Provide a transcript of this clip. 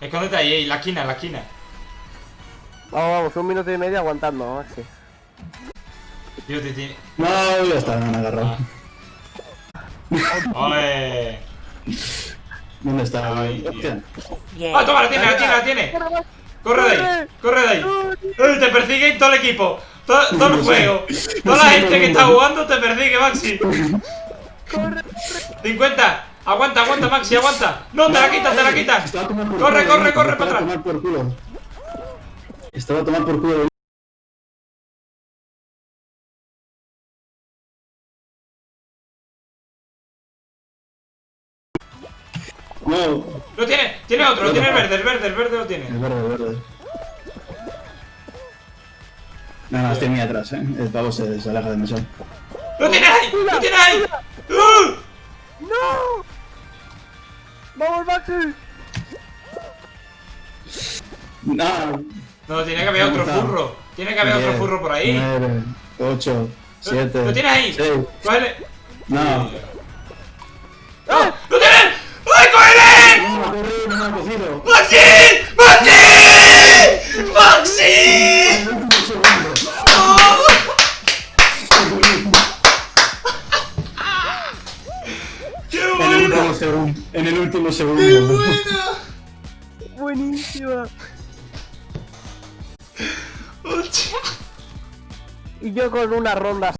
Escóndete ahí, en la esquina, en la esquina. Vamos, vamos, un minuto y medio aguantando, Maxi. Tío, te tiene. No, ya está, me han agarrado. ¡Ole! ¿Dónde está? Ay. ¡Ah, toma, la tiene, la tiene, la tiene! ¡Corre de ahí! ¡Corre de ahí! ¡Eh, Te persigue todo el equipo, todo, todo el juego. Toda la gente que está jugando te persigue, Maxi. 50. Aguanta, aguanta, Maxi, aguanta. No, te la quitas, te la quitas. Tomar por Corre, corre, ¿no? corre para a atrás. tomar por culo. Estaba a tomar por culo. No, Lo tiene, tiene otro, lo tiene el verde, el verde, el verde lo el tiene. verde, el verde. No, no, estoy muy atrás, eh. El pavo se, se aleja demasiado. ¡Lo tiene ahí! ¡Lo tiene ahí! ¡Uh! ¡No! ¡Vamos, Maxi! No, No, tiene que haber otro furro. Tiene que haber otro Diez, furro por ahí. 9, 8, 7. ¿Lo tienes ahí? 6. Cógele. No. ¡No! Último segundo. En el último segundo. ¡Qué buena! Buenísima. Y yo con una ronda